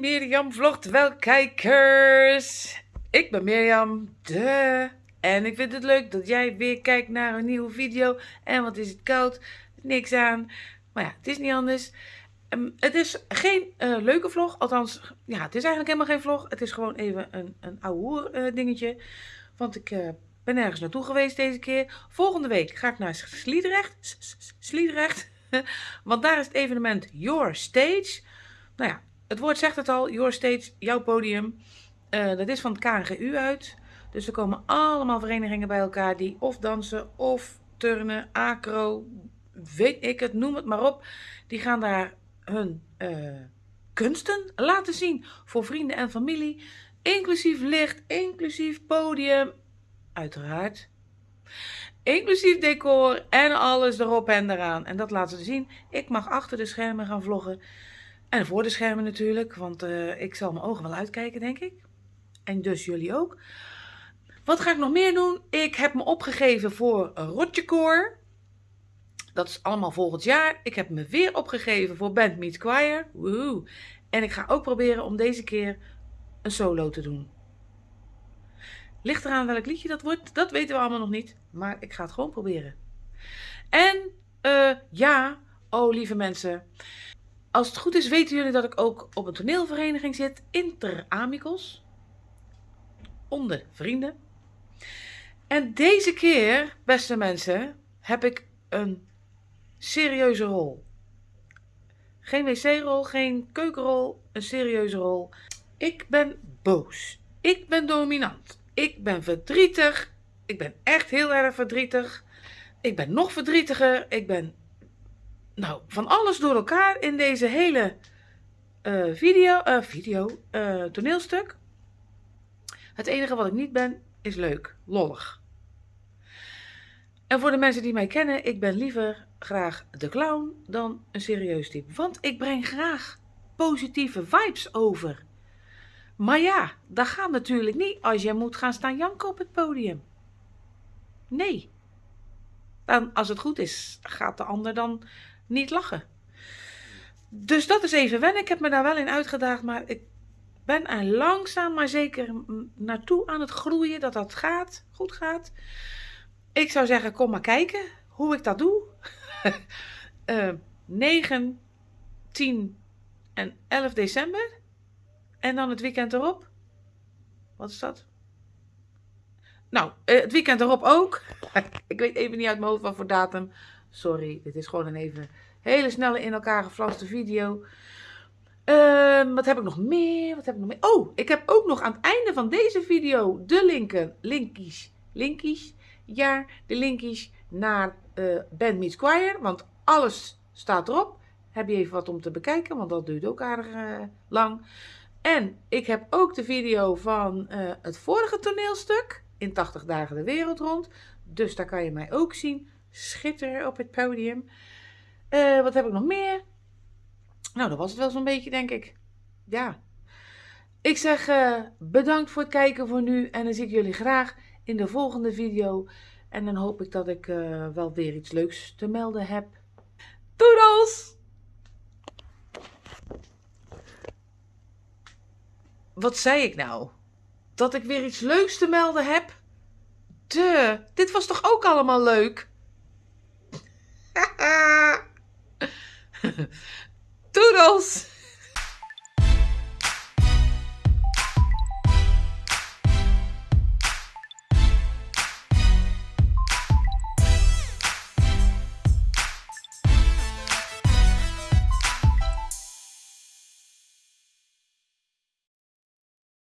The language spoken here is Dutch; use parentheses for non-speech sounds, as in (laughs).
Mirjam vlogt wel kijkers. Ik ben Mirjam, de. En ik vind het leuk dat jij weer kijkt naar een nieuwe video. En wat is het koud? Niks aan. Maar ja, het is niet anders. Ehm, het is geen eh, leuke vlog. Althans, ja, het is eigenlijk helemaal geen vlog. Het is gewoon even een, een ouwe uh, dingetje. Want ik uh, ben ergens naartoe geweest deze keer. Volgende week ga ik naar Sliedrecht. Sliedrecht. (laughs) Want daar is het evenement Your Stage. Nou ja, het woord zegt het al, Your Stage, jouw podium. Uh, dat is van het KNGU uit. Dus er komen allemaal verenigingen bij elkaar die of dansen of turnen, acro, weet ik het, noem het maar op. Die gaan daar hun uh, kunsten laten zien voor vrienden en familie. Inclusief licht, inclusief podium, uiteraard. Inclusief decor en alles erop en eraan. En dat laten ze zien. Ik mag achter de schermen gaan vloggen. En voor de schermen natuurlijk, want uh, ik zal mijn ogen wel uitkijken, denk ik. En dus jullie ook. Wat ga ik nog meer doen? Ik heb me opgegeven voor Rotjekoor. Dat is allemaal volgend jaar. Ik heb me weer opgegeven voor Band Meets Choir. Woehoe. En ik ga ook proberen om deze keer een solo te doen. Ligt eraan welk liedje dat wordt, dat weten we allemaal nog niet. Maar ik ga het gewoon proberen. En uh, ja, oh lieve mensen. Als het goed is weten jullie dat ik ook op een toneelvereniging zit. Inter Amicos. Onder vrienden. En deze keer, beste mensen, heb ik een serieuze rol. Geen wc-rol, geen keukenrol, een serieuze rol. Ik ben boos. Ik ben dominant. Ik ben verdrietig. Ik ben echt heel erg verdrietig. Ik ben nog verdrietiger. Ik ben nou, van alles door elkaar in deze hele uh, video, uh, video uh, toneelstuk. Het enige wat ik niet ben, is leuk, lollig. En voor de mensen die mij kennen, ik ben liever graag de clown dan een serieus type. Want ik breng graag positieve vibes over. Maar ja, dat gaat natuurlijk niet als je moet gaan staan janken op het podium. Nee. Dan, als het goed is, gaat de ander dan niet lachen. Dus dat is even wennen. Ik heb me daar wel in uitgedaagd, maar ik ben er langzaam maar zeker naartoe aan het groeien dat dat gaat, goed gaat. Ik zou zeggen, kom maar kijken hoe ik dat doe. uh, 9, 10 en 11 december. En dan het weekend erop. Wat is dat? Nou, eh, het weekend erop ook. (laughs) ik weet even niet uit mijn hoofd wat voor datum. Sorry, dit is gewoon een even hele snelle in elkaar geflaste video. Uh, wat heb ik nog meer? Wat heb ik nog meer? Oh, ik heb ook nog aan het einde van deze video de linken, linkies, linkies, ja, de linkies naar uh, Band Meets want alles staat erop. Heb je even wat om te bekijken, want dat duurt ook aardig uh, lang. En ik heb ook de video van uh, het vorige toneelstuk, in 80 dagen de wereld rond. Dus daar kan je mij ook zien schitteren op het podium. Uh, wat heb ik nog meer? Nou, dat was het wel zo'n beetje, denk ik. Ja. Ik zeg uh, bedankt voor het kijken voor nu. En dan zie ik jullie graag in de volgende video. En dan hoop ik dat ik uh, wel weer iets leuks te melden heb. Doedels! Wat zei ik nou? Dat ik weer iets leuks te melden heb? De, dit was toch ook allemaal leuk? (laughs) Toodles!